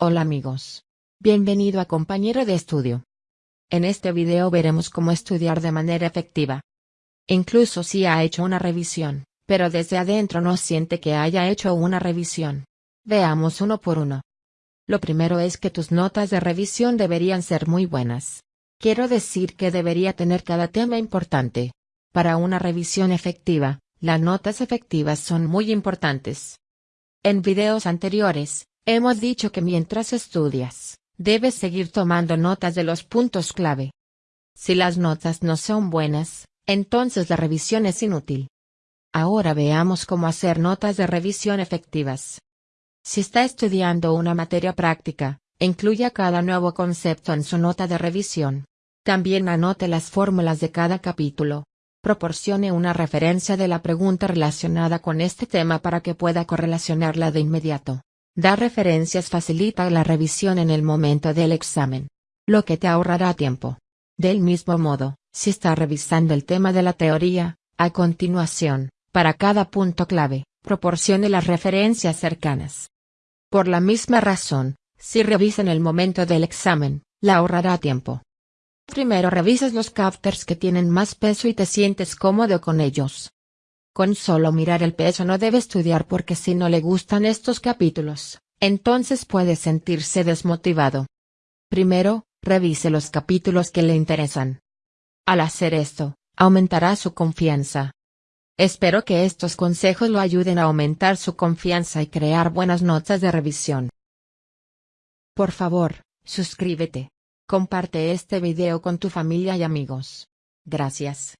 Hola amigos. Bienvenido a Compañero de Estudio. En este video veremos cómo estudiar de manera efectiva. Incluso si ha hecho una revisión, pero desde adentro no siente que haya hecho una revisión. Veamos uno por uno. Lo primero es que tus notas de revisión deberían ser muy buenas. Quiero decir que debería tener cada tema importante. Para una revisión efectiva, las notas efectivas son muy importantes. En videos anteriores, Hemos dicho que mientras estudias, debes seguir tomando notas de los puntos clave. Si las notas no son buenas, entonces la revisión es inútil. Ahora veamos cómo hacer notas de revisión efectivas. Si está estudiando una materia práctica, incluya cada nuevo concepto en su nota de revisión. También anote las fórmulas de cada capítulo. Proporcione una referencia de la pregunta relacionada con este tema para que pueda correlacionarla de inmediato. Dar referencias facilita la revisión en el momento del examen. Lo que te ahorrará tiempo. Del mismo modo, si está revisando el tema de la teoría, a continuación, para cada punto clave, proporcione las referencias cercanas. Por la misma razón, si revisa en el momento del examen, la ahorrará tiempo. Primero revisas los captors que tienen más peso y te sientes cómodo con ellos. Con solo mirar el peso no debe estudiar porque si no le gustan estos capítulos, entonces puede sentirse desmotivado. Primero, revise los capítulos que le interesan. Al hacer esto, aumentará su confianza. Espero que estos consejos lo ayuden a aumentar su confianza y crear buenas notas de revisión. Por favor, suscríbete. Comparte este video con tu familia y amigos. Gracias.